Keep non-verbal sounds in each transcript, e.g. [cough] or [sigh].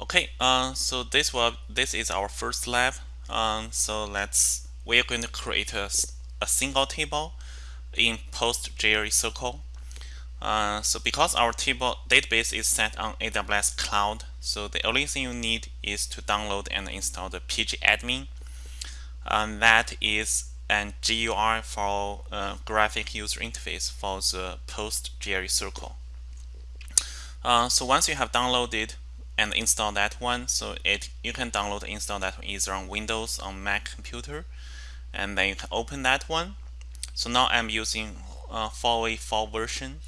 Okay, uh, so this will this is our first lab. Um, so let's we're going to create a, a single table in PostgreSQL. Uh, so because our table database is set on AWS Cloud, so the only thing you need is to download and install the pgadmin. And that is an GUI for uh, graphic user interface for the PostgreSQL. Uh, so once you have downloaded and install that one, so it you can download install that either on Windows on Mac computer, and then you can open that one. So now I'm using uh, 4v4 version.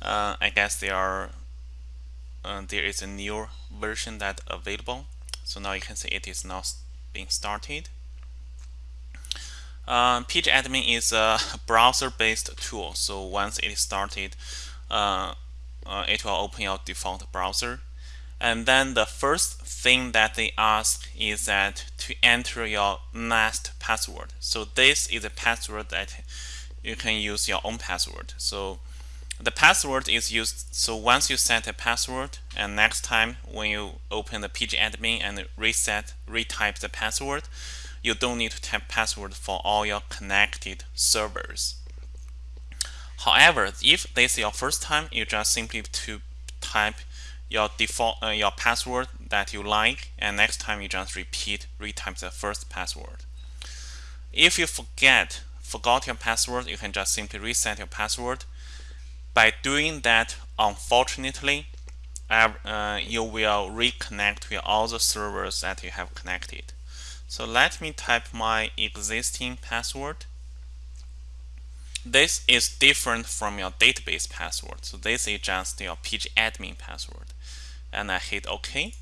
Uh, I guess there are uh, there is a new version that available. So now you can see it is now being started. Uh, pgadmin is a [laughs] browser-based tool. So once it is started uh, uh, it will open your default browser and then the first thing that they ask is that to enter your NAST password. So this is a password that you can use your own password. So the password is used so once you set a password and next time when you open the pgadmin and reset retype the password you don't need to type password for all your connected servers. However if this is your first time you just simply to type your default uh, your password that you like and next time you just repeat retype the first password if you forget forgot your password you can just simply reset your password by doing that, unfortunately, uh, you will reconnect to all the servers that you have connected. So let me type my existing password. This is different from your database password. So this is just your pgadmin password. And I hit OK.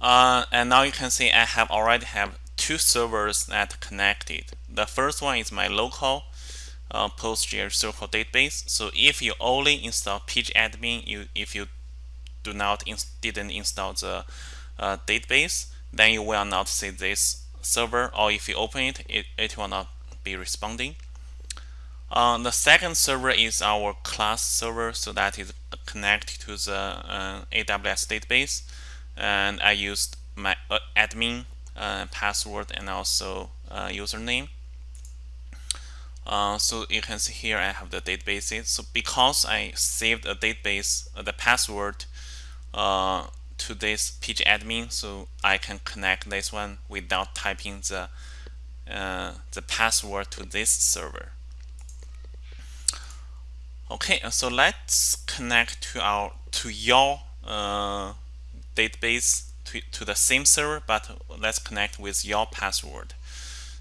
Uh, and now you can see I have already have two servers that connected. The first one is my local uh, PostgreSQL database. So if you only install pgadmin, you if you do not in, didn't install the uh, database, then you will not see this server. Or if you open it, it, it will not be responding. Uh, the second server is our class server, so that is connected to the uh, AWS database. And I used my uh, admin uh, password and also uh, username. So you can see here I have the databases. So because I saved a database, the password to this pgadmin, so I can connect this one without typing the the password to this server. Okay, so let's connect to our to your uh, database to, to the same server, but let's connect with your password.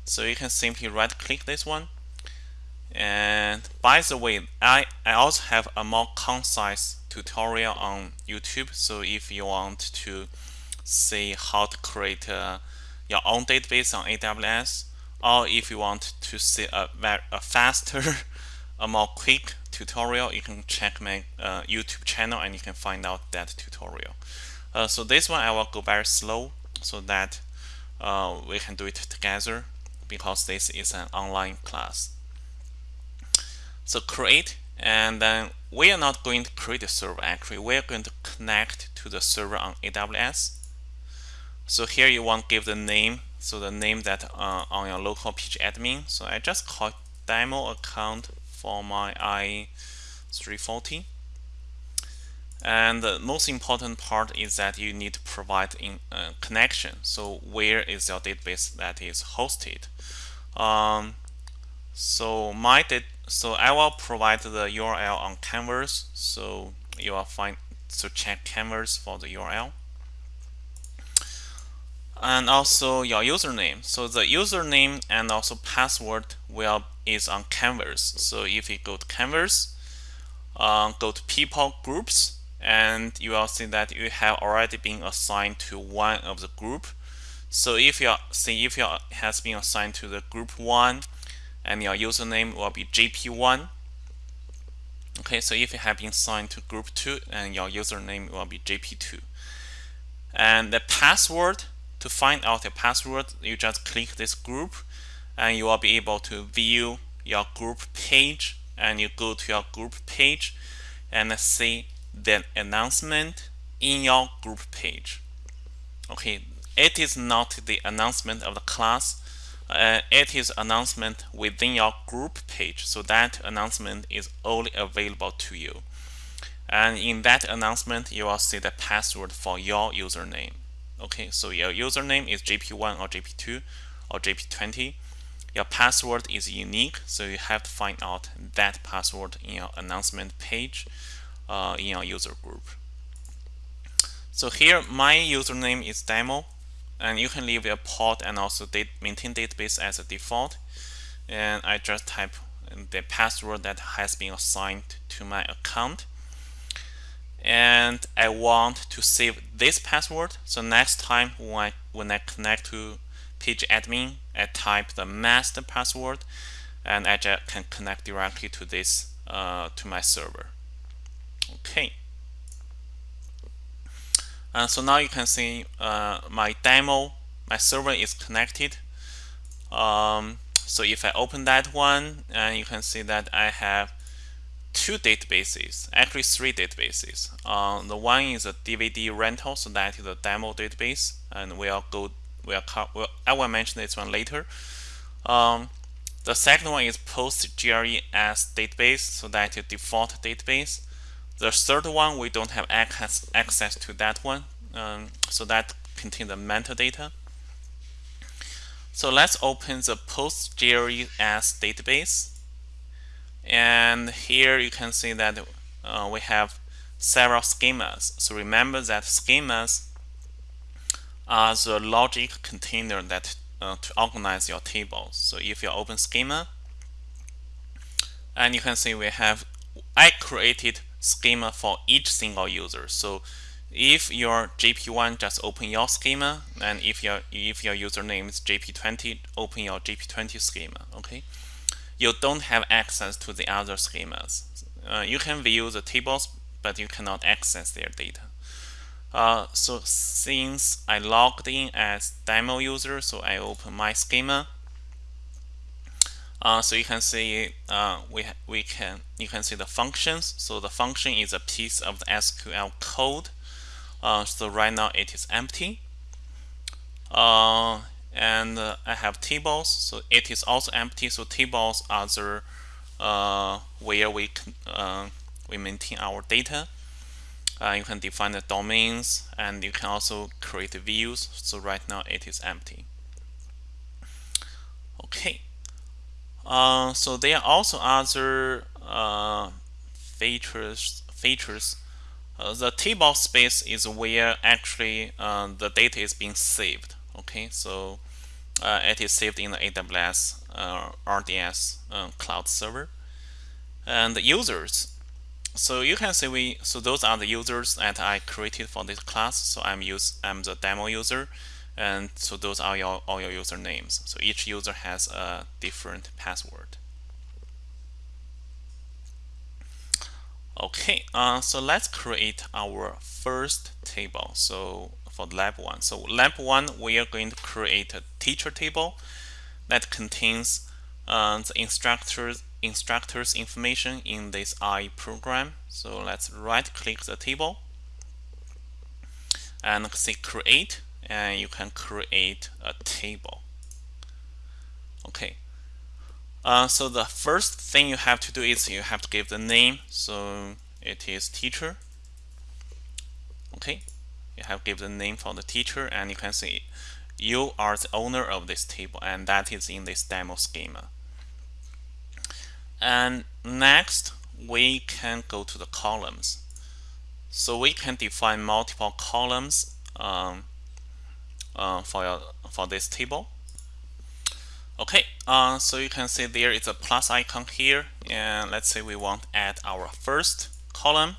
So you can simply right click this one and by the way, I, I also have a more concise tutorial on YouTube. So if you want to see how to create uh, your own database on AWS, or if you want to see a, a faster, [laughs] a more quick tutorial, you can check my uh, YouTube channel and you can find out that tutorial. Uh, so this one I will go very slow so that uh, we can do it together because this is an online class. So create, and then we are not going to create a server actually. We are going to connect to the server on AWS. So here you want to give the name, so the name that uh, on your local pgadmin. So I just call demo account for my i340. And the most important part is that you need to provide in uh, connection. So where is your database that is hosted? Um, so my so I will provide the URL on Canvas. So you will find to check Canvas for the URL. And also your username. So the username and also password will is on Canvas. So if you go to Canvas, uh, go to people groups, and you will see that you have already been assigned to one of the group. So if you see if you has been assigned to the group one, and your username will be JP1. Okay, so if you have been signed to group 2 and your username will be JP2. And the password, to find out your password, you just click this group and you will be able to view your group page and you go to your group page and see the announcement in your group page. Okay, it is not the announcement of the class. Uh, it is announcement within your group page. So that announcement is only available to you. And in that announcement, you will see the password for your username. Okay, so your username is JP1 or JP2 or JP20. Your password is unique, so you have to find out that password in your announcement page uh, in your user group. So here, my username is demo, and you can leave your port and also date, maintain database as a default. And I just type the password that has been assigned to my account and I want to save this password. So next time when I, when I connect to pgadmin, I type the master password and I can connect directly to this uh, to my server. Okay. Uh, so now you can see uh, my demo, my server is connected. Um, so if I open that one, and you can see that I have two databases, actually three databases. Uh, the one is a DVD rental, so that is a demo database, and we'll go, we'll, we'll I will mention this one later. Um, the second one is PostGRES database, so that is default database. The third one, we don't have access, access to that one, um, so that contains the metadata. So let's open the PostGRES database. And here you can see that uh, we have several schemas. So remember that schemas are the logic container that uh, to organize your tables. So if you open schema, and you can see we have, I created schema for each single user. So if your JP1 just open your schema, and if your if your username is JP20, open your JP20 schema. Okay you don't have access to the other schemas. Uh, you can view the tables, but you cannot access their data. Uh, so since I logged in as demo user, so I open my schema. Uh, so you can see uh, we we can you can see the functions. So the function is a piece of the SQL code. Uh, so right now it is empty. And uh, I have tables so it is also empty so tables are the uh, where we uh, we maintain our data. Uh, you can define the domains and you can also create views so right now it is empty. Okay. Uh, so there are also other uh, features features. The table space is where actually the data is being saved. Okay so uh, it is saved in the AWS uh, RDS uh, cloud server. And the users. So you can see we so those are the users that I created for this class. So I'm use I'm the demo user. And so those are your all your usernames. So each user has a different password. Okay uh, so let's create our first table. So for lab 1. So lab 1, we are going to create a teacher table that contains uh, the instructor's, instructor's information in this I program. So let's right click the table and say create and you can create a table. Okay. Uh, so the first thing you have to do is you have to give the name. So it is teacher. Okay you have given the name for the teacher and you can see you are the owner of this table and that is in this demo schema. And next we can go to the columns. So we can define multiple columns um, uh, for, your, for this table. Okay uh, so you can see there is a plus icon here and let's say we want add our first column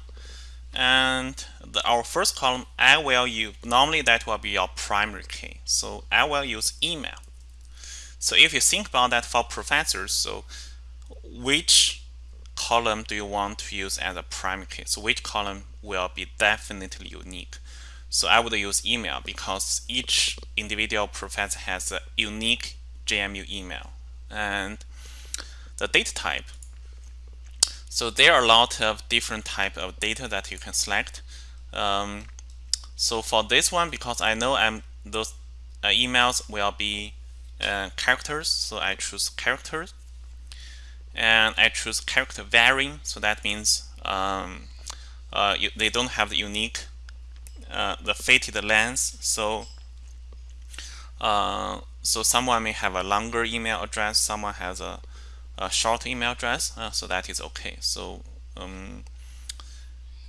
and the, our first column I will use normally that will be your primary key. So I will use email. So if you think about that for professors so which column do you want to use as a primary key? So which column will be definitely unique? So I would use email because each individual professor has a unique JMU email. And the data type So there are a lot of different type of data that you can select. Um, so for this one, because I know I'm those uh, emails will be uh, characters, so I choose characters, and I choose character varying. So that means um, uh, you, they don't have the unique, uh, the fitted length. So uh, so someone may have a longer email address, someone has a, a short email address, uh, so that is okay. So um,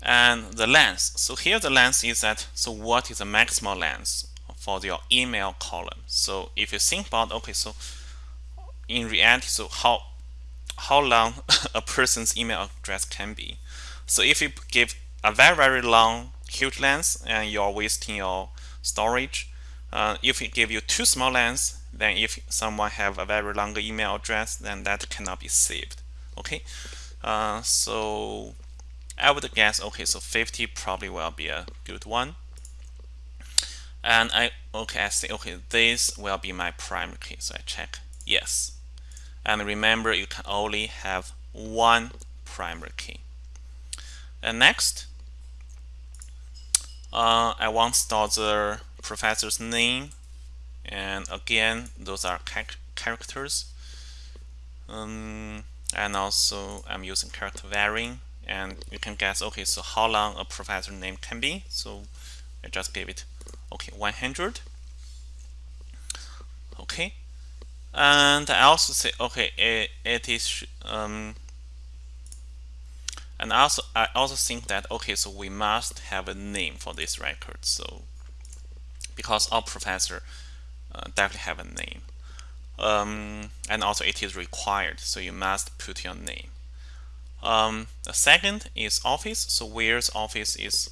and the length. So here the length is that, so what is the maximal length for your email column? So if you think about, okay, so in reality, so how how long [laughs] a person's email address can be. So if you give a very, very long, huge length and you're wasting your storage, uh, if it give you too small length, then if someone have a very long email address, then that cannot be saved. Okay, uh, so I would guess, okay, so 50 probably will be a good one. And I, okay, I say, okay, this will be my primary key. So I check yes. And remember, you can only have one primary key. And next, uh, I want to store the professor's name. And again, those are characters. Um, and also, I'm using character varying. And you can guess, okay, so how long a professor name can be. So I just give it, okay, 100. Okay, and I also say okay it, it is um, and also I also think that okay so we must have a name for this record so because our professor uh, definitely have a name. Um, and also it is required so you must put your name. Um, the second is office so where's office is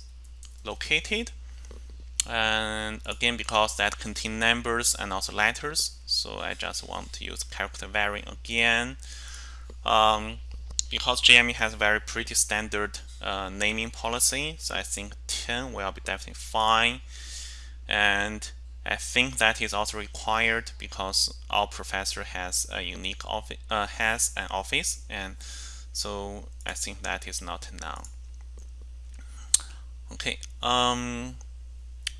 located. And again because that contain numbers and also letters so I just want to use character varying again. Um, because JMU has a very pretty standard uh, naming policy so I think 10 will be definitely fine. And I think that is also required because our professor has a unique office uh, has an office and so I think that is not now okay um,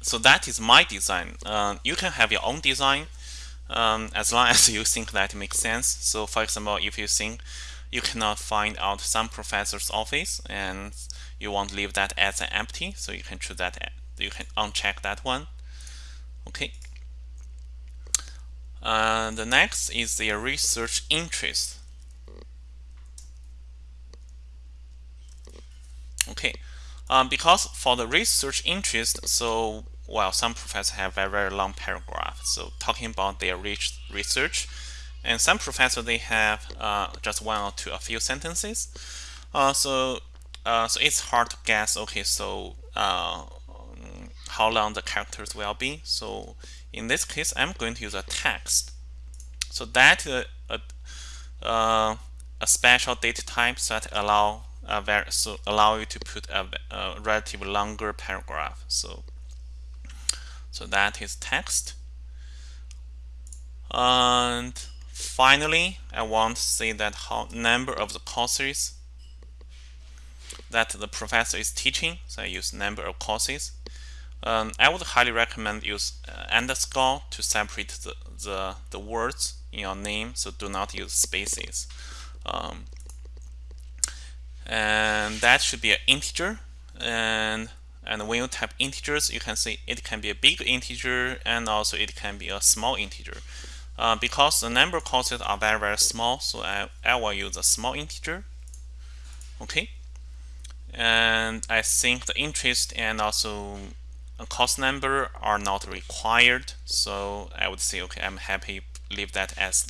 so that is my design. Uh, you can have your own design um, as long [laughs] as you think that makes sense. So for example, if you think you cannot find out some professor's office and you want to leave that as an empty, so you can choose that, you can uncheck that one. Okay. Uh, the next is the research interest. Okay, um, because for the research interest, so well, some professors have very, very long paragraph. So talking about their research, and some professors they have uh, just one or two, a few sentences. Uh, so, uh, so it's hard to guess. Okay, so uh, how long the characters will be. So in this case, I'm going to use a text. So that uh, a, uh, a special data type that allow a so allow you to put a, a relatively longer paragraph. So so that is text. And finally, I want to say that how number of the courses that the professor is teaching. So I use number of courses. Um, I would highly recommend use uh, underscore to separate the, the, the words in your name. So do not use spaces. Um, and that should be an integer. And and when you type integers, you can see it can be a big integer and also it can be a small integer. Uh, because the number courses are very, very small, so I, I will use a small integer. Okay. And I think the interest and also a cost number are not required. So I would say, okay, I'm happy leave that as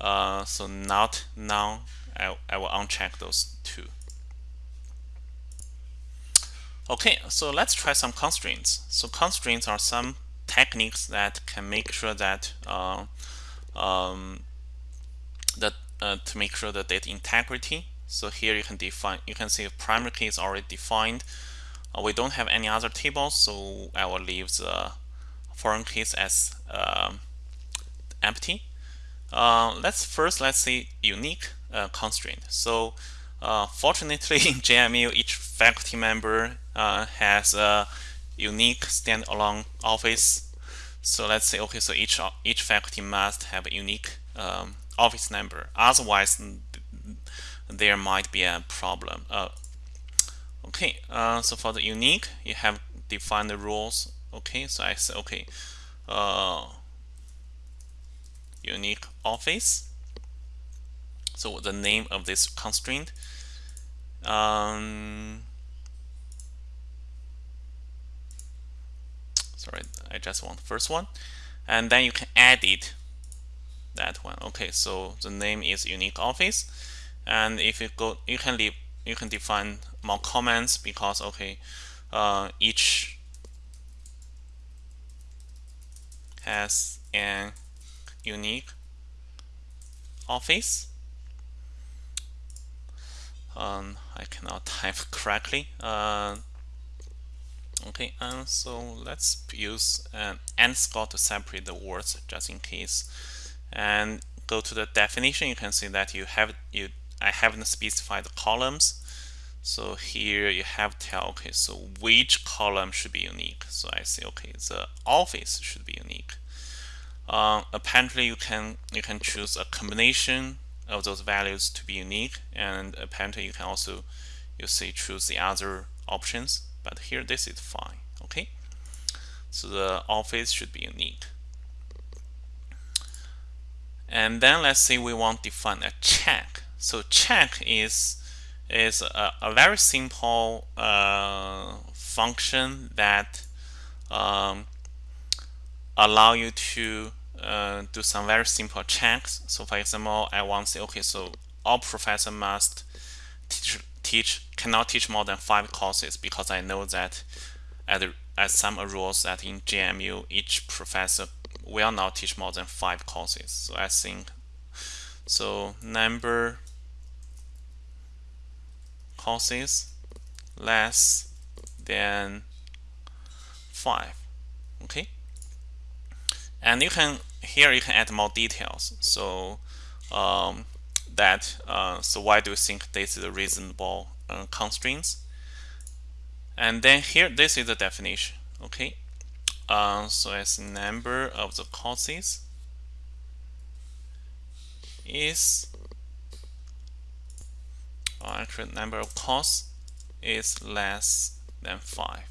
uh, so not now I, I will uncheck those two. Okay, so let's try some constraints. So constraints are some techniques that can make sure that uh, um, that uh, to make sure the data integrity. So here you can define, you can see primary key is already defined. Uh, we don't have any other tables, so I will leave the foreign keys as um, empty. Uh, let's first let's see unique uh, constraint. So uh, fortunately [laughs] in JMU each faculty member uh, has a unique standalone office so let's say okay so each each faculty must have a unique um, office number otherwise there might be a problem uh, okay uh, so for the unique you have defined the rules. Okay so I say okay uh, unique office. So the name of this constraint um, sorry I just want the first one. And then you can edit that one. Okay so the name is unique office. And if you go you can leave you can define more comments because okay uh, each has an unique office. Um, I cannot [laughs] type correctly. Uh, okay and so let's use an and score to separate the words just in case. And go to the definition you can see that you have you I haven't specified the columns so here you have to tell okay so which column should be unique? So I say okay the office should be unique. Uh, apparently you can you can choose a combination of those values to be unique and apparently you can also you see choose the other options but here this is fine okay? So the office should be unique. And then let's say we want to define a check. So check is is a, a very simple uh, function that um, allow you to uh, do some very simple checks. So for example, I want to say, okay, so all professor must teach, teach cannot teach more than five courses because I know that at, at some rules that in GMU, each professor will not teach more than five courses. So I think, so number courses less than five, okay? And you can here you can add more details. So um, that uh, so why do you think this is a reasonable uh, constraints? And then here this is the definition. Okay, uh, so as number of the courses is uh, actually number of course is less than five.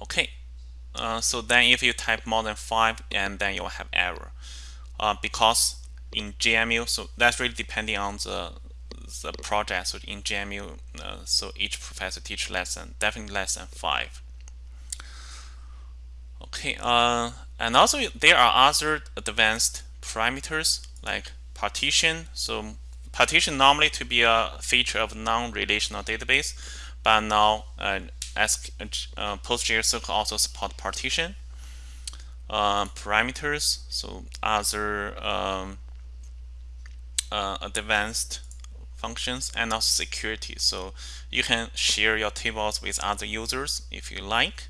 Okay, uh, so then if you type more than five and then you'll have error. Uh, because in GMU, so that's really depending on the the project. So in GMU, uh, so each professor teach less than definitely less than five. Okay uh, and also there are other advanced parameters like partition so partition normally to be a feature of non-relational database but now uh, as uh, PostgreSQL also support partition uh, parameters, so other um, uh, advanced functions and also security. So you can share your tables with other users if you like.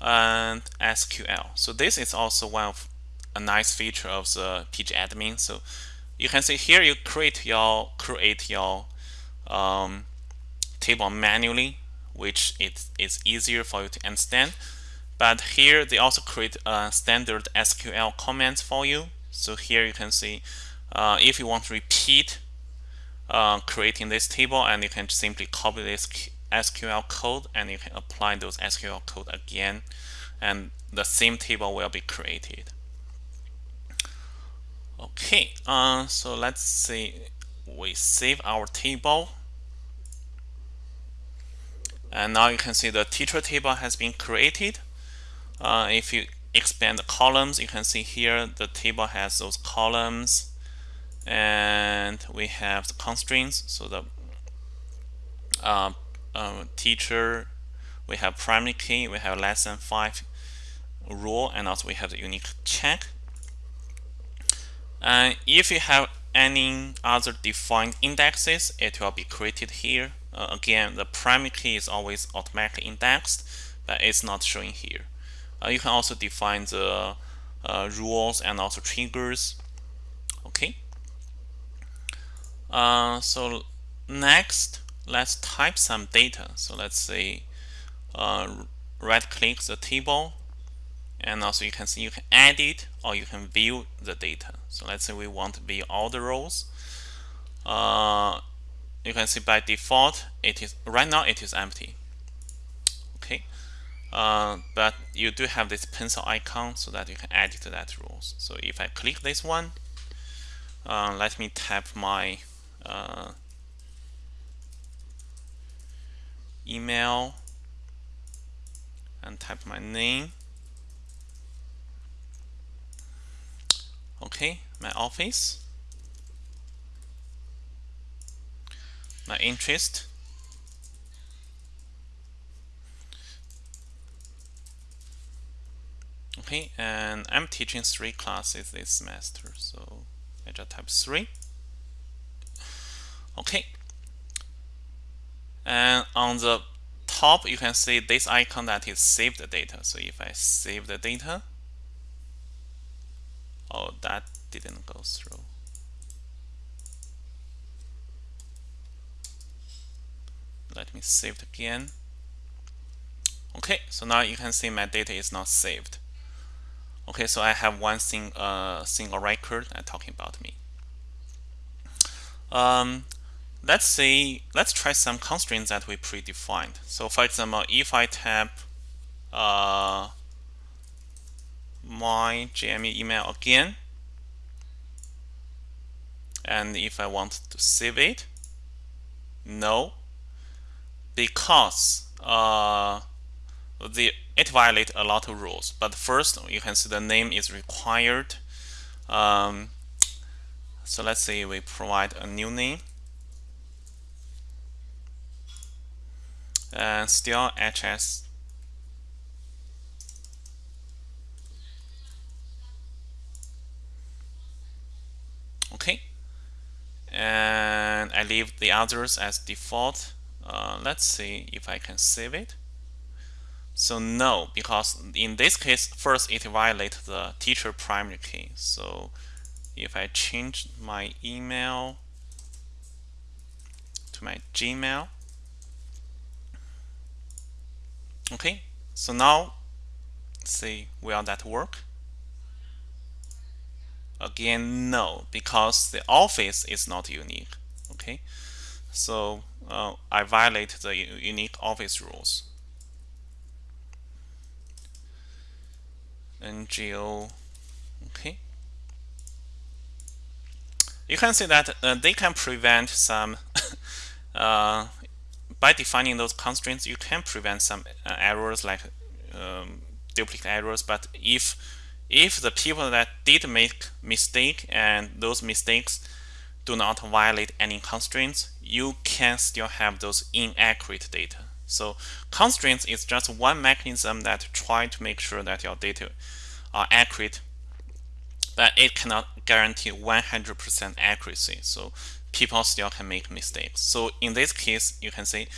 And SQL. So this is also one of a nice feature of the pgadmin. So you can see here you create your create your um, table manually which it is easier for you to understand. But here they also create a standard SQL comments for you. So here you can see uh, if you want to repeat uh, creating this table and you can simply copy this SQL code and you can apply those SQL code again and the same table will be created. Okay, uh, so let's say we save our table and now you can see the teacher table has been created. Uh, if you expand the columns, you can see here the table has those columns and we have the constraints. So the uh, uh, teacher, we have primary key, we have less than five rule, and also we have the unique check. And if you have any other defined indexes, it will be created here. Uh, again, the primary key is always automatically indexed, but it's not showing here. Uh, you can also define the uh, rules and also triggers. Okay. Uh, so next, let's type some data. So let's say uh, right click the table and also you can see you can edit or you can view the data. So let's say we want to view all the rows. Uh, you can see by default it is right now it is empty. Okay, uh, but you do have this pencil icon so that you can edit that rows. So if I click this one, uh, let me tap my uh, email and type my name okay my office. My interest. Okay and I'm teaching three classes this semester so I just type three. Okay. And on the top you can see this icon that is save the data. So if I save the data oh that didn't go through. Let me save it again. Okay so now you can see my data is not saved. Okay so I have one thing uh, single record uh, talking about me. Um, let's say let's try some constraints that we predefined. So for example if I tap uh, my JMU email again. And if I want to save it no. Because uh, the it violates a lot of rules. But first you can see the name is required. Um, so let's say we provide a new name. And still HS okay and I leave the others as default. Uh, let's see if I can save it. So no because in this case first it violates the teacher primary key. So if I change my email to my Gmail. Okay so now see will that work? Again no because the office is not unique okay so uh, I violate the unique office rules. NGO okay you can see that uh, they can prevent some [laughs] uh, by defining those constraints you can prevent some uh, errors like um, duplicate errors but if if the people that did make mistake and those mistakes do not violate any constraints you can still have those inaccurate data. So constraints is just one mechanism that try to make sure that your data are accurate but it cannot guarantee 100% accuracy. So people still can make mistakes. So in this case you can say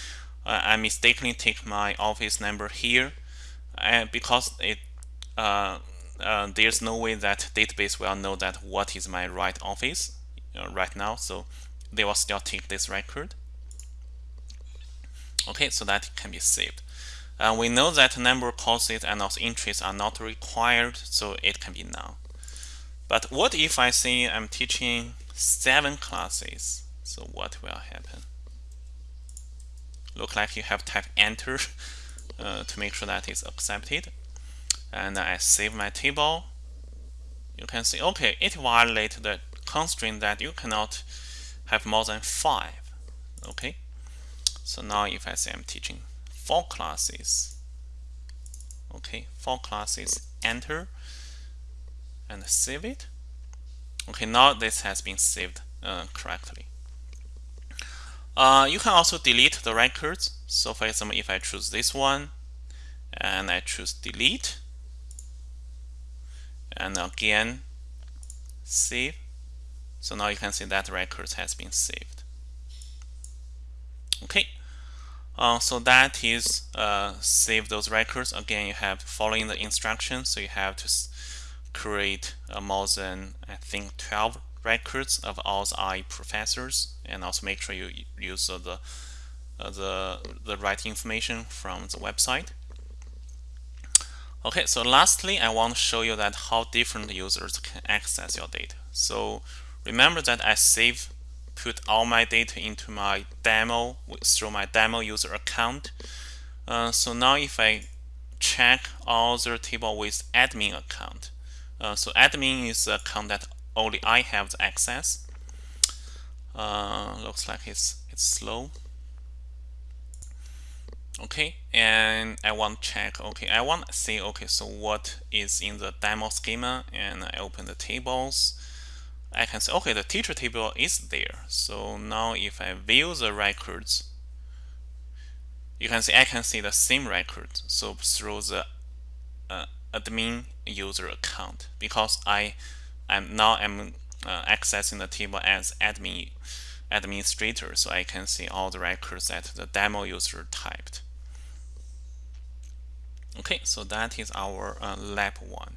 uh, I mistakenly take my office number here and because it uh, uh, there's no way that database will know that what is my right office. uh, right now. So they will still take this record. Okay so that can be saved. Uh, we know that number of courses and also interests are not required so it can be now but what if I say I'm teaching seven classes? So what will happen? Look like you have typed enter [laughs] uh, to make sure that it's accepted. And I save my table. You can see okay it violates the constraint that you cannot have more than five okay? So now if I say I'm teaching four classes okay four classes enter and save it. Okay now this has been saved uh, correctly. Uh, you can also delete the records. So for example if I choose this one and I choose delete and again save so now you can see that record has been saved. Okay. Uh, so that is uh, save those records. Again you have following the instructions. So you have to create uh, more than I think 12 records of all the I professors. And also make sure you use the uh, the the right information from the website. Okay, so lastly, I want to show you that how different users can access your data. So remember that I save put all my data into my demo through my demo user account. Uh, so now if I check all the table with admin account, uh, so admin is the account that only I have the access. Uh, looks like it's it's slow. Okay, and I want check. Okay, I want to see. Okay, so what is in the demo schema? And I open the tables. I can say, okay, the teacher table is there. So now if I view the records, you can see I can see the same record. So through the uh, admin user account because I am now I'm uh, accessing the table as admin administrator so I can see all the records that the demo user typed. Okay, so that is our uh, lab one.